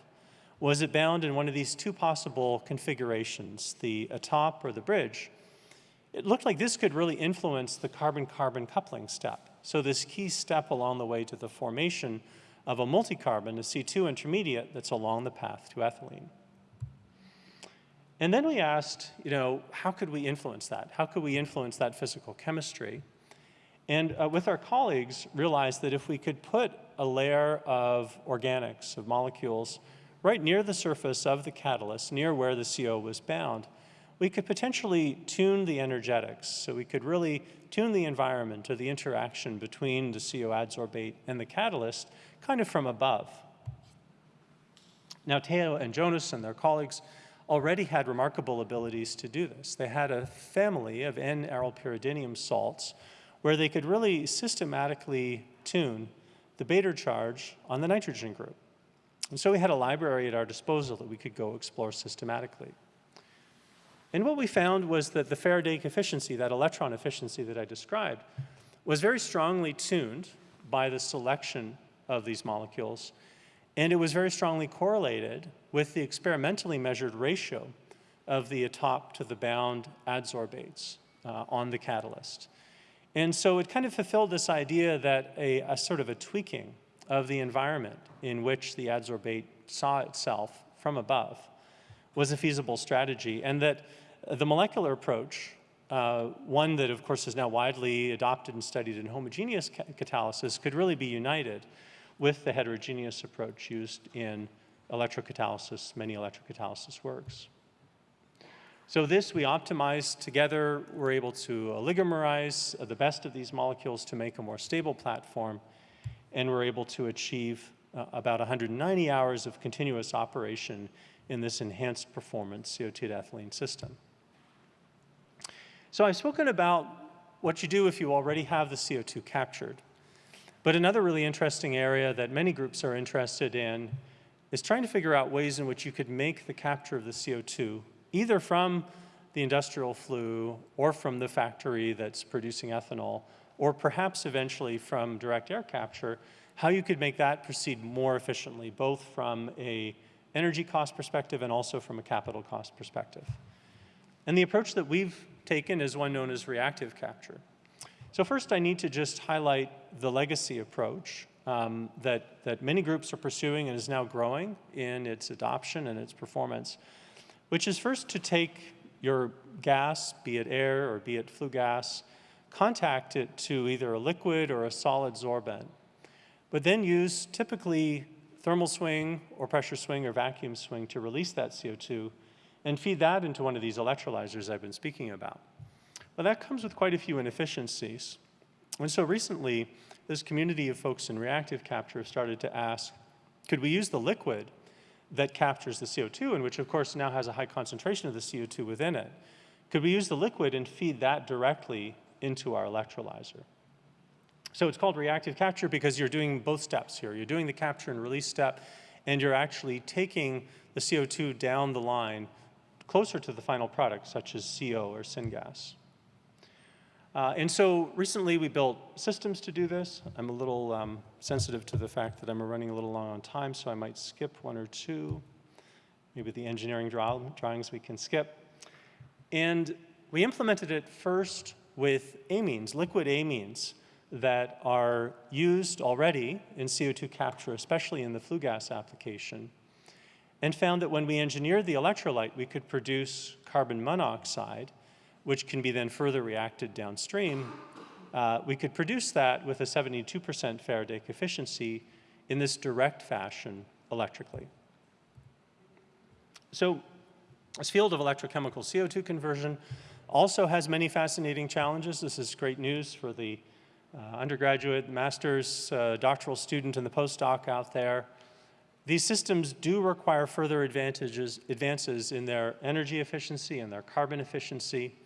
Speaker 3: Was it bound in one of these two possible configurations, the atop or the bridge? It looked like this could really influence the carbon-carbon coupling step. So this key step along the way to the formation of a multicarbon, a C2 intermediate that's along the path to ethylene. And then we asked, you know, how could we influence that? How could we influence that physical chemistry? And uh, with our colleagues, realized that if we could put a layer of organics, of molecules, right near the surface of the catalyst, near where the CO was bound, we could potentially tune the energetics. So we could really tune the environment or the interaction between the CO adsorbate and the catalyst kind of from above. Now, Theo and Jonas and their colleagues already had remarkable abilities to do this. They had a family of N-arylpyridinium salts where they could really systematically tune the Bader charge on the nitrogen group. And so we had a library at our disposal that we could go explore systematically. And what we found was that the Faraday efficiency, that electron efficiency that I described, was very strongly tuned by the selection of these molecules. And it was very strongly correlated with the experimentally measured ratio of the atop to the bound adsorbates uh, on the catalyst. And so it kind of fulfilled this idea that a, a sort of a tweaking of the environment in which the adsorbate saw itself from above was a feasible strategy, and that the molecular approach, uh, one that of course is now widely adopted and studied in homogeneous ca catalysis, could really be united with the heterogeneous approach used in electrocatalysis, many electrocatalysis works. So this we optimized together. We're able to oligomerize the best of these molecules to make a more stable platform. And we're able to achieve uh, about 190 hours of continuous operation in this enhanced performance CO2 to ethylene system. So I've spoken about what you do if you already have the CO2 captured. But another really interesting area that many groups are interested in is trying to figure out ways in which you could make the capture of the CO2, either from the industrial flue or from the factory that's producing ethanol, or perhaps eventually from direct air capture, how you could make that proceed more efficiently, both from a energy cost perspective and also from a capital cost perspective. And the approach that we've taken is one known as reactive capture. So first I need to just highlight the legacy approach um, that, that many groups are pursuing and is now growing in its adoption and its performance, which is first to take your gas, be it air or be it flue gas, contact it to either a liquid or a solid sorbent, but then use typically thermal swing or pressure swing or vacuum swing to release that CO2 and feed that into one of these electrolyzers I've been speaking about. Well, that comes with quite a few inefficiencies. And so recently, this community of folks in reactive capture started to ask, could we use the liquid that captures the CO2, and which of course now has a high concentration of the CO2 within it? Could we use the liquid and feed that directly into our electrolyzer? So it's called reactive capture because you're doing both steps here. You're doing the capture and release step, and you're actually taking the CO2 down the line closer to the final product, such as CO or syngas. Uh, and so recently we built systems to do this. I'm a little um, sensitive to the fact that I'm running a little long on time, so I might skip one or two. Maybe the engineering draw drawings we can skip. And we implemented it first with amines, liquid amines, that are used already in CO2 capture, especially in the flue gas application and found that when we engineered the electrolyte, we could produce carbon monoxide, which can be then further reacted downstream. Uh, we could produce that with a 72% Faraday efficiency in this direct fashion electrically. So this field of electrochemical CO2 conversion also has many fascinating challenges. This is great news for the uh, undergraduate, master's, uh, doctoral student, and the postdoc out there. These systems do require further advantages, advances in their energy efficiency and their carbon efficiency.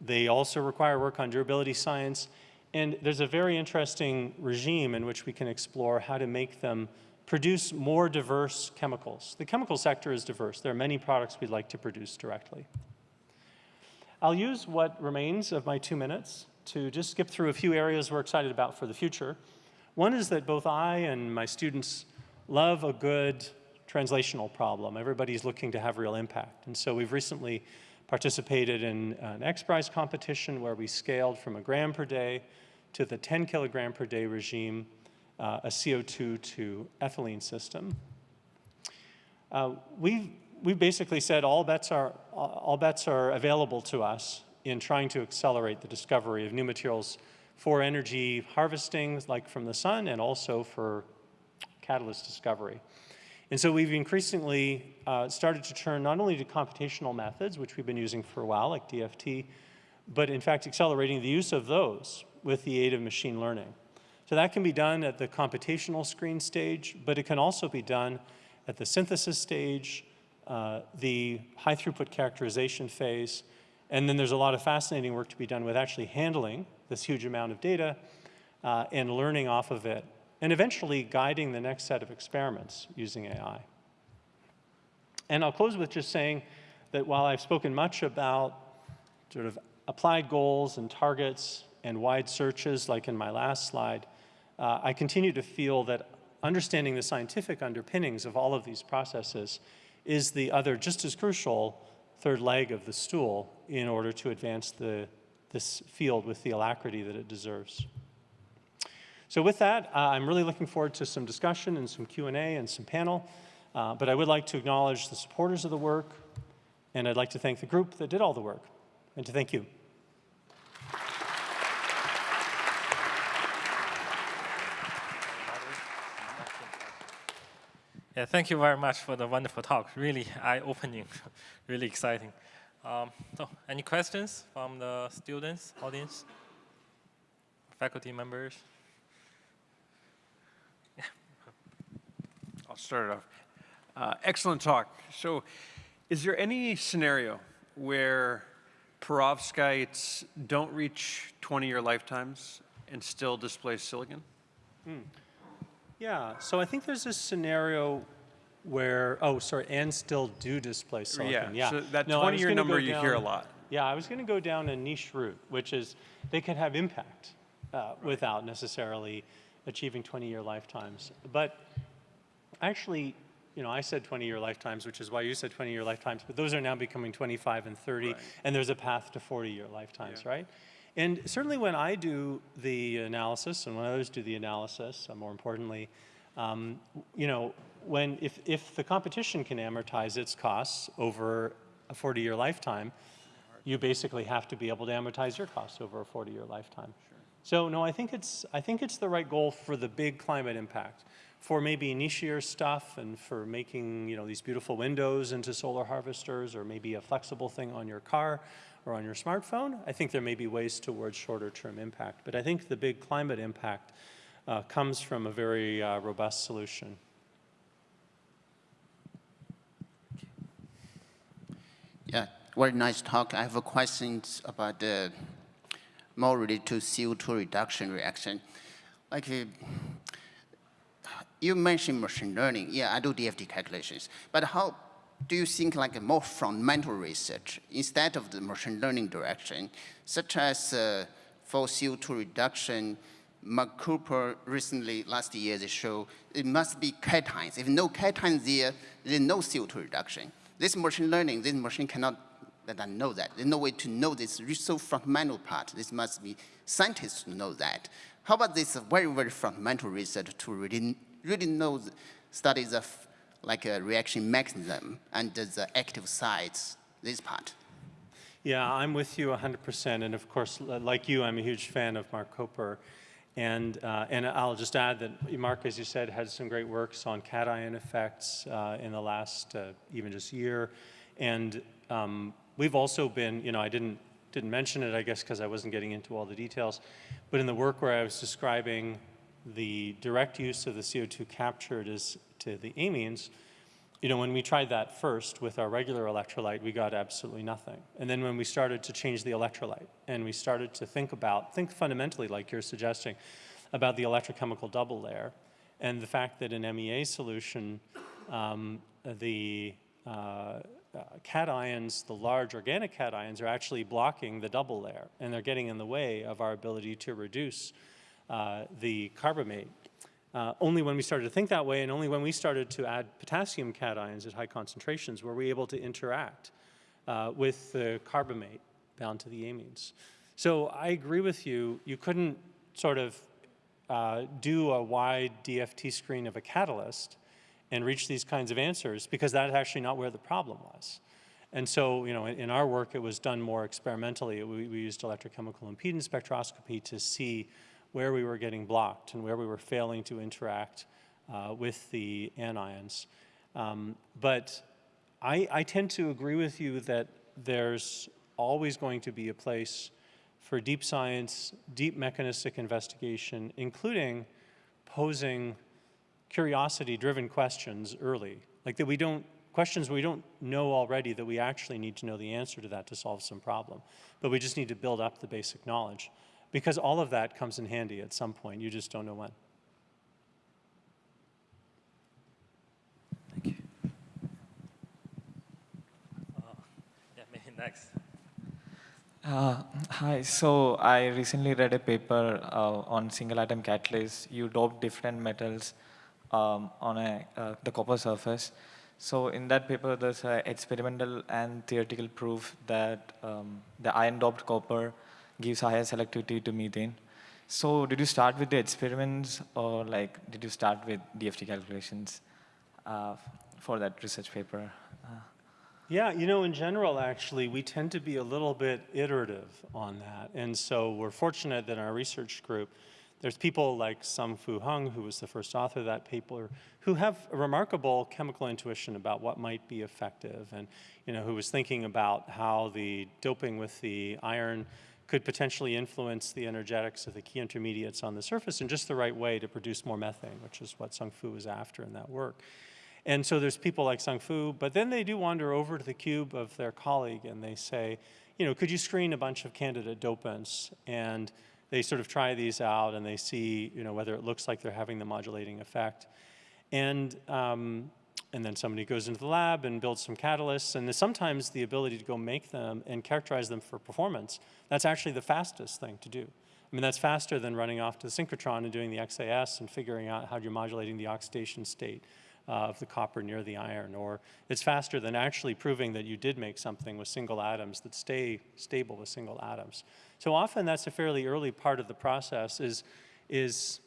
Speaker 3: They also require work on durability science. And there's a very interesting regime in which we can explore how to make them produce more diverse chemicals. The chemical sector is diverse. There are many products we'd like to produce directly. I'll use what remains of my two minutes to just skip through a few areas we're excited about for the future. One is that both I and my students love a good translational problem. Everybody's looking to have real impact. And so we've recently participated in an XPRIZE competition where we scaled from a gram per day to the 10 kilogram per day regime, uh, a CO2 to ethylene system. Uh, we've, we've basically said all bets, are, all bets are available to us in trying to accelerate the discovery of new materials for energy harvesting, like from the sun, and also for catalyst discovery. And so we've increasingly uh, started to turn not only to computational methods, which we've been using for a while, like DFT, but in fact accelerating the use of those with the aid of machine learning. So that can be done at the computational screen stage, but it can also be done at the synthesis stage, uh, the high throughput characterization phase, and then there's a lot of fascinating work to be done with actually handling this huge amount of data uh, and learning off of it and eventually guiding the next set of experiments using AI. And I'll close with just saying that while I've spoken much about sort of applied goals and targets and wide searches like in my last slide, uh, I continue to feel that understanding the scientific underpinnings of all of these processes is the other just as crucial third leg of the stool in order to advance the, this field with the alacrity that it deserves. So with that, uh, I'm really looking forward to some discussion and some Q&A and some panel. Uh, but I would like to acknowledge the supporters of the work, and I'd like to thank the group that did all the work, and to thank you.
Speaker 4: Yeah, thank you very much for the wonderful talk. Really eye-opening, really exciting. Um, so, any questions from the students, audience, faculty members?
Speaker 5: I'll start it off. Uh, excellent talk. So is there any scenario where perovskites don't reach 20-year lifetimes and still displace silicon?
Speaker 3: Yeah, so I think there's this scenario where, oh, sorry, and still do display silicon. Yeah,
Speaker 5: so that
Speaker 3: No, I was
Speaker 5: 20-year
Speaker 3: gonna go
Speaker 5: number you hear a lot.
Speaker 3: Yeah, I was going to go down a niche route, which is they could have impact uh, without necessarily achieving 20-year lifetimes. But actually, you know, I said 20-year lifetimes, which is why you said 20-year lifetimes, but those are now becoming 25 and 30,
Speaker 5: Right.
Speaker 3: and there's a path to 40-year lifetimes,
Speaker 5: Yeah.
Speaker 3: right? And certainly when I do the analysis, and when others do the analysis, uh, more importantly, um, you know, when if, if the competition can amortize its costs over a 40-year lifetime, you basically have to be able to amortize your costs over a 40-year lifetime. So no, I think it's I think it's the right goal for the big climate impact. For maybe nichier stuff and for making you know these beautiful windows into solar harvesters or maybe a flexible thing on your car or on your smartphone, I think there may be ways towards shorter term impact. But I think the big climate impact uh, comes from a very uh, robust solution.
Speaker 6: Yeah, very nice talk. I have a question about the more related to CO2 reduction reaction. Like uh, you mentioned machine learning. Yeah, I do DFT calculations. But how do you think like a more fundamental research instead of the machine learning direction, such as uh, for CO2 reduction, Marc Koper recently, last year, they show it must be cations. If no cations there, there's no CO2 reduction. This machine learning, this machine cannot let them know that. There's no way to know this so fundamental part. This must be scientists know that. How about this very, very fundamental research to really, really know the studies of like a reaction mechanism and the active sites, this part?
Speaker 3: Yeah, I'm with you 100%. And of course, like you, I'm a huge fan of Marc Koper. And, uh, and I'll just add that Mark, as you said, had some great works on cation effects uh, in the last uh, even just year. And um, we've also been, you know, I didn't, didn't mention it, I guess, because I wasn't getting into all the details. But in the work where I was describing the direct use of the CO2 captured is to the amines, you know, when we tried that first with our regular electrolyte, we got absolutely nothing. And then when we started to change the electrolyte and we started to think about, think fundamentally like you're suggesting, about the electrochemical double layer and the fact that in MEA solution, um, the uh, uh, cations, the large organic cations, are actually blocking the double layer and they're getting in the way of our ability to reduce the carbamate uh, only when we started to think that way and only when we started to add potassium cations at high concentrations were we able to interact uh, with the carbamate bound to the amines. So I agree with you. You couldn't sort of uh, do a wide DFT screen of a catalyst and reach these kinds of answers because that's actually not where the problem was. And so, you know, in, in our work, it was done more experimentally. We, we used electrochemical impedance spectroscopy to see where we were getting blocked and where we were failing to interact uh, with the anions. Um, but I, I tend to agree with you that there's always going to be a place for deep science, deep mechanistic investigation, including posing curiosity-driven questions early, like that we don't, questions we don't know already that we actually need to know the answer to that to solve some problem. But we just need to build up the basic knowledge because all of that comes in handy at some point. You just don't know when. Thank you.
Speaker 4: Yeah, maybe next.
Speaker 7: Uh, hi, so I recently read a paper uh, on single atom catalyst. You dope different metals um, on a, uh, the copper surface. So in that paper, there's a experimental and theoretical proof that um, the iron doped copper gives higher selectivity to methane. So did you start with the experiments or like did you start with DFT calculations uh, for that research paper? Uh,
Speaker 3: Yeah, you know, in general, actually, we tend to be a little bit iterative on that. And so we're fortunate that in our research group, there's people like Sung Fu Hung, who was the first author of that paper, who have a remarkable chemical intuition about what might be effective and, you know, who was thinking about how the doping with the iron could potentially influence the energetics of the key intermediates on the surface in just the right way to produce more methane, which is what Sung Fu was after in that work. And so there's people like Sung Fu, but then they do wander over to the cube of their colleague and they say, you know, could you screen a bunch of candidate dopants and they sort of try these out and they see, you know, whether it looks like they're having the modulating effect. And, um, and then somebody goes into the lab and builds some catalysts, and sometimes the ability to go make them and characterize them for performance, that's actually the fastest thing to do. I mean, that's faster than running off to the synchrotron and doing the XAS and figuring out how you're modulating the oxidation state uh, of the copper near the iron, or it's faster than actually proving that you did make something with single atoms that stay stable with single atoms. So often that's a fairly early part of the process is, is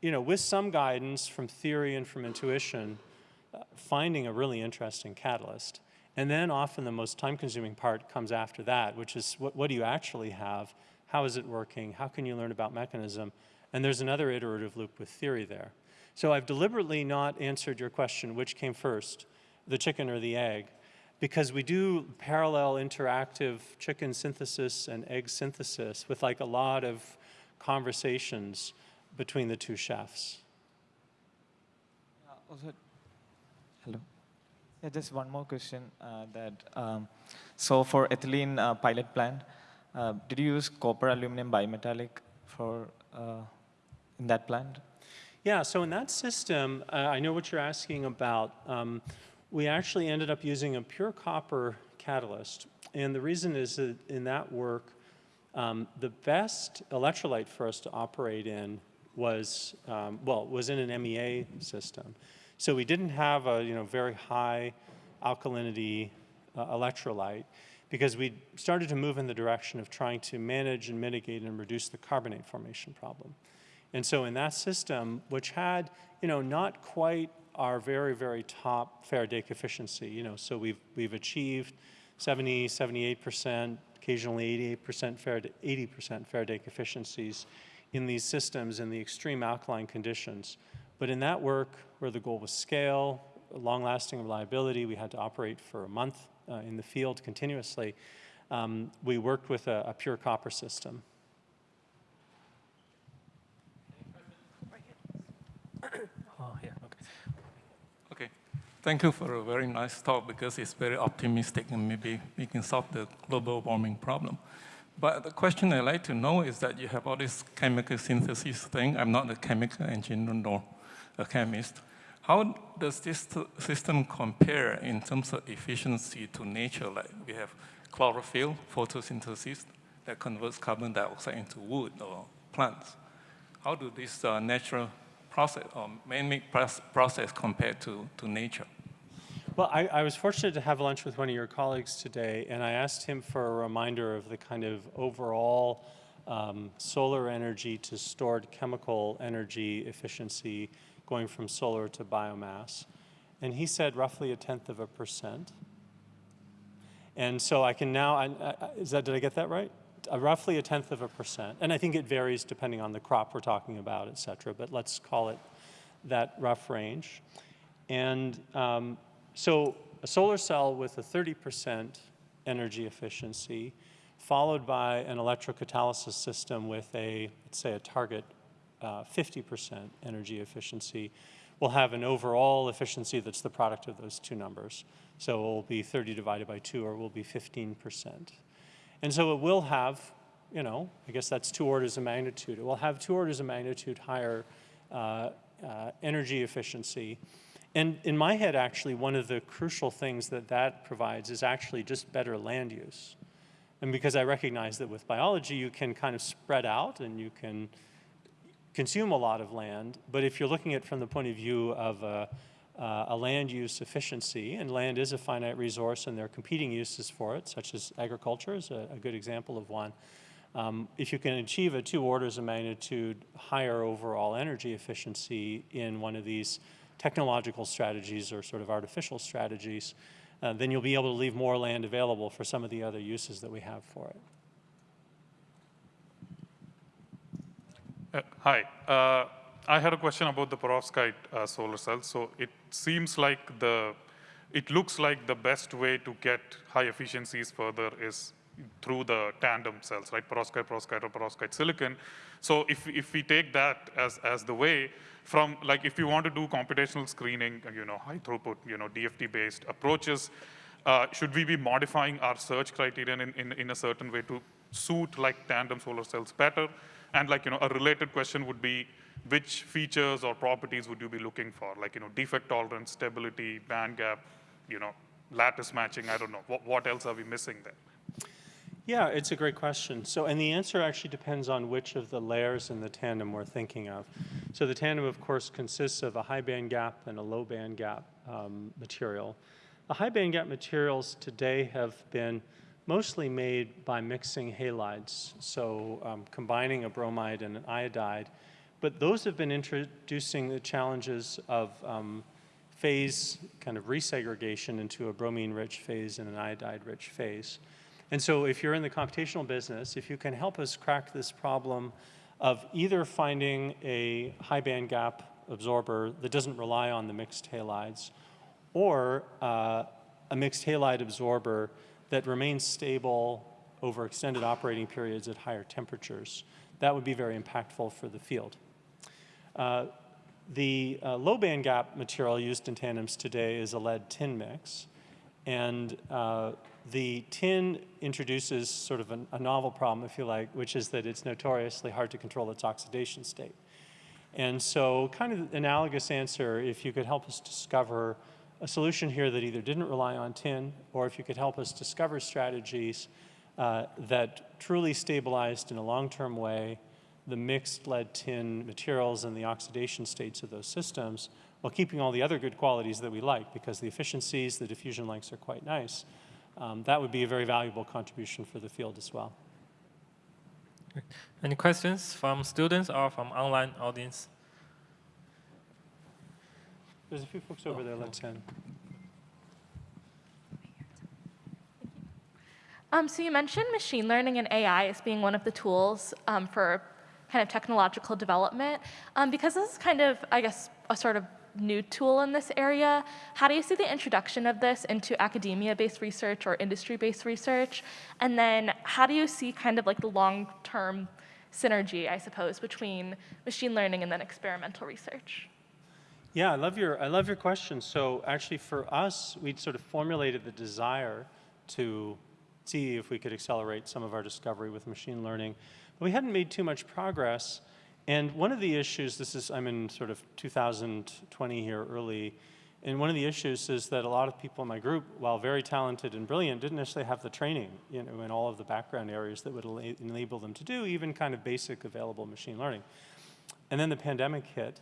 Speaker 3: you know, with some guidance from theory and from intuition, finding a really interesting catalyst. And then often the most time-consuming part comes after that, which is what, what do you actually have? How is it working? How can you learn about mechanism? And there's another iterative loop with theory there. So I've deliberately not answered your question, which came first, the chicken or the egg, because we do parallel interactive chicken synthesis and egg synthesis with like a lot of conversations between the two chefs.
Speaker 7: Also, hello. Yeah, just one more question. Uh, that um, so for ethylene uh, pilot plant, uh, did you use copper aluminum bimetallic for uh, in that plant?
Speaker 3: Yeah. So in that system, uh, I know what you're asking about. Um, we actually ended up using a pure copper catalyst, and the reason is that in that work, um, the best electrolyte for us to operate in was, um, well, was in an MEA system. So we didn't have a, you know, very high alkalinity uh, electrolyte because we started to move in the direction of trying to manage and mitigate and reduce the carbonate formation problem. And so in that system, which had, you know, not quite our very, very top Faraday efficiency, you know, so we've, we've achieved 70, 78%, occasionally 88% Faraday, 80% Faraday efficiencies in these systems in the extreme alkaline conditions. But in that work, where the goal was scale, long-lasting reliability, we had to operate for a month uh, in the field continuously, um, we worked with a, a pure copper system.
Speaker 4: Oh, yeah, okay.
Speaker 8: Okay. Thank you for a very nice talk because it's very optimistic and maybe we can solve the global warming problem. But the question I'd like to know is that you have all this chemical synthesis thing. I'm not a chemical engineer nor a chemist. How does this system compare in terms of efficiency to nature? Like we have chlorophyll, photosynthesis, that converts carbon dioxide into wood or plants. How do this uh, natural process or man-made process compare to, to nature?
Speaker 3: Well, I, I, was fortunate to have lunch with one of your colleagues today, and I asked him for a reminder of the kind of overall um, solar energy to stored chemical energy efficiency going from solar to biomass. And he said roughly a tenth of a percent. And so I can now, I, I, is that, did I get that right? Uh, roughly a tenth of a percent. And I think it varies depending on the crop we're talking about, et cetera, but let's call it that rough range. And um, so a solar cell with a 30% energy efficiency, followed by an electrocatalysis system with a, let's say, a target 50% uh, energy efficiency, will have an overall efficiency that's the product of those two numbers. So it will be 30 divided by 2, or it will be 15%. And so it will have, you know, I guess that's two orders of magnitude. It will have two orders of magnitude higher uh, uh, energy efficiency and in my head, actually, one of the crucial things that that provides is actually just better land use. And because I recognize that with biology, you can kind of spread out and you can consume a lot of land. But if you're looking at it from the point of view of a, uh, a land use efficiency, and land is a finite resource and there are competing uses for it, such as agriculture is a, a good example of one. Um, if you can achieve a two orders of magnitude higher overall energy efficiency in one of these technological strategies or sort of artificial strategies, uh, then you'll be able to leave more land available for some of the other uses that we have for it.
Speaker 9: Uh, hi. Uh, I had a question about the perovskite uh, solar cells. So it seems like the, it looks like the best way to get high efficiencies further is through the tandem cells, right? Perovskite, perovskite, or perovskite silicon. So if, if we take that as, as the way, from like if you want to do computational screening, you know, high throughput, you know, DFT-based approaches, uh, should we be modifying our search criterion in, in, in a certain way to suit like tandem solar cells better? And like, you know, a related question would be, which features or properties would you be looking for? Like, you know, defect tolerance, stability, band gap, you know, lattice matching, I don't know. What, what else are we missing there?
Speaker 3: Yeah, it's a great question. So, and the answer actually depends on which of the layers in the tandem we're thinking of. So the tandem, of course, consists of a high band gap and a low band gap um, material. The high band gap materials today have been mostly made by mixing halides, so um, combining a bromide and an iodide. But those have been introducing the challenges of um, phase kind of resegregation into a bromine-rich phase and an iodide-rich phase. And so if you're in the computational business, if you can help us crack this problem of either finding a high band gap absorber that doesn't rely on the mixed halides, or uh, a mixed halide absorber that remains stable over extended operating periods at higher temperatures, that would be very impactful for the field. Uh, the uh, low band gap material used in tandems today is a lead tin mix. And uh, the tin introduces sort of an, a novel problem, if you like, which is that it's notoriously hard to control its oxidation state. And so kind of analogous answer, if you could help us discover a solution here that either didn't rely on tin, or if you could help us discover strategies uh, that truly stabilized in a long-term way the mixed lead tin materials and the oxidation states of those systems while keeping all the other good qualities that we like because the efficiencies, the diffusion lengths are quite nice. Um, that would be a very valuable contribution for the field as well.
Speaker 4: Any questions from students or from online audience?
Speaker 3: There's a few folks over there, let's end.
Speaker 10: Um, so you mentioned machine learning and AI as being one of the tools um, for kind of technological development. Um, because this is kind of, I guess, a sort of new tool in this area. How do you see the introduction of this into academia-based research or industry-based research? And then how do you see kind of like the long-term synergy, I suppose, between machine learning and then experimental research?
Speaker 3: Yeah, I love your, I love your question. So actually for us, we'd sort of formulated the desire to see if we could accelerate some of our discovery with machine learning. But we hadn't made too much progress and one of the issues, this is, I'm in sort of 2020 here early, and one of the issues is that a lot of people in my group, while very talented and brilliant, didn't necessarily have the training you know, in all of the background areas that would enable them to do even kind of basic available machine learning. And then the pandemic hit,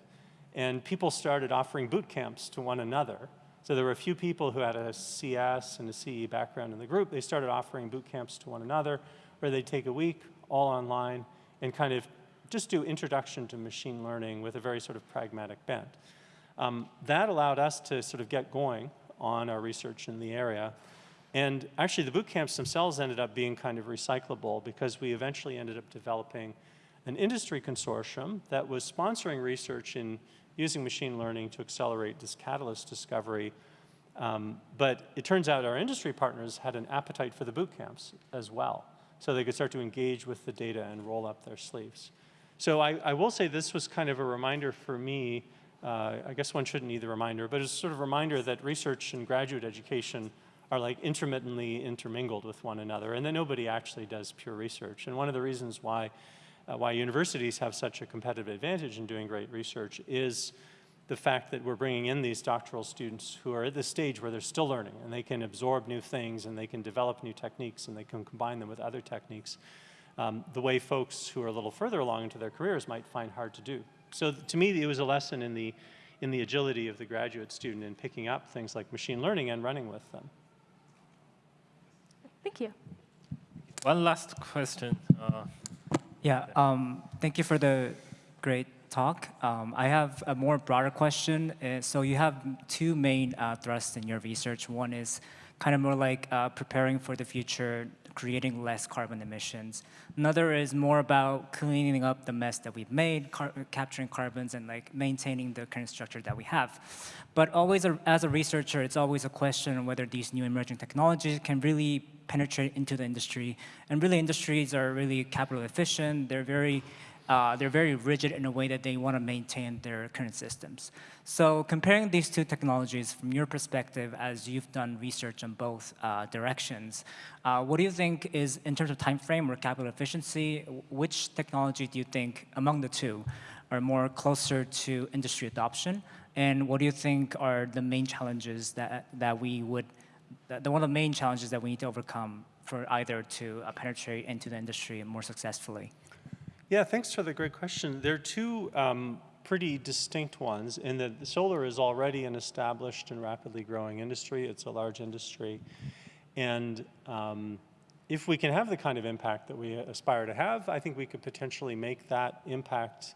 Speaker 3: and people started offering boot camps to one another. So there were a few people who had a CS and a CE background in the group. They started offering boot camps to one another, where they'd take a week, all online, and kind of just do introduction to machine learning with a very sort of pragmatic bent. Um, that allowed us to sort of get going on our research in the area. And actually the boot camps themselves ended up being kind of recyclable because we eventually ended up developing an industry consortium that was sponsoring research in using machine learning to accelerate this catalyst discovery. Um, but it turns out our industry partners had an appetite for the boot camps as well. So they could start to engage with the data and roll up their sleeves. So I, I will say this was kind of a reminder for me, uh, I guess one shouldn't need the reminder, but it's sort of a reminder that research and graduate education are like intermittently intermingled with one another and that nobody actually does pure research. And one of the reasons why, uh, why universities have such a competitive advantage in doing great research is the fact that we're bringing in these doctoral students who are at the stage where they're still learning and they can absorb new things and they can develop new techniques and they can combine them with other techniques um, the way folks who are a little further along into their careers might find hard to do. So to me, it was a lesson in the, in the agility of the graduate student in picking up things like machine learning and running with them.
Speaker 10: Thank you.
Speaker 4: One last question. Uh,
Speaker 11: yeah, um, thank you for the great talk. Um, I have a more broader question. Uh, so you have two main uh, thrusts in your research. One is kind of more like uh, preparing for the future creating less carbon emissions. Another is more about cleaning up the mess that we've made, car capturing carbons and like maintaining the current structure that we have. But always a, as a researcher, it's always a question whether these new emerging technologies can really penetrate into the industry. And really industries are really capital efficient. They're very uh, they're very rigid in a way that they want to maintain their current systems. So comparing these two technologies from your perspective, as you've done research on both uh, directions, uh, what do you think is, in terms of time frame or capital efficiency, which technology do you think among the two are more closer to industry adoption? And what do you think are the main challenges that, that we would, that, one of the main challenges that we need to overcome for either to uh, penetrate into the industry more successfully?
Speaker 3: Yeah, thanks for the great question. There are two um, pretty distinct ones in that solar is already an established and rapidly growing industry. It's a large industry. And um, if we can have the kind of impact that we aspire to have, I think we could potentially make that impact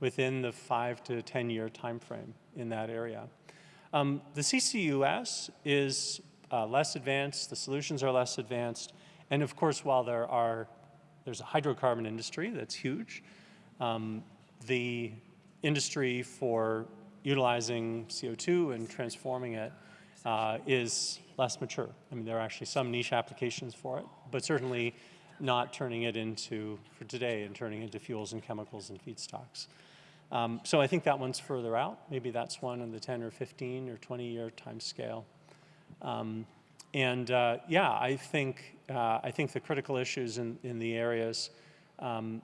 Speaker 3: within the five to 10 year time frame in that area. Um, the CCUS is uh, less advanced, the solutions are less advanced, and of course, while there are, there's a hydrocarbon industry that's huge, um, the industry for utilizing CO2 and transforming it uh, is less mature. I mean, there are actually some niche applications for it, but certainly not turning it into, for today, and turning into fuels and chemicals and feedstocks. Um, so I think that one's further out. Maybe that's one in the 10 or 15 or 20 year time scale. Um, and uh, yeah, I think, uh, I think the critical issues in, in the areas, um,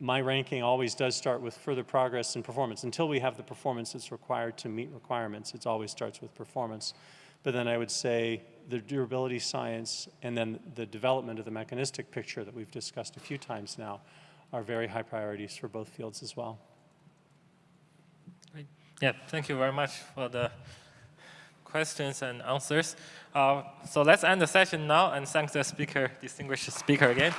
Speaker 3: my ranking always does start with further progress and performance. Until we have the performance that's required to meet requirements, it always starts with performance. But then I would say the durability science and then the development of the mechanistic picture that we've discussed a few times now are very high priorities for both fields as well.
Speaker 4: Yeah, thank you very much for the questions and answers. Uh, so let's end the session now and thank the speaker, distinguished speaker again.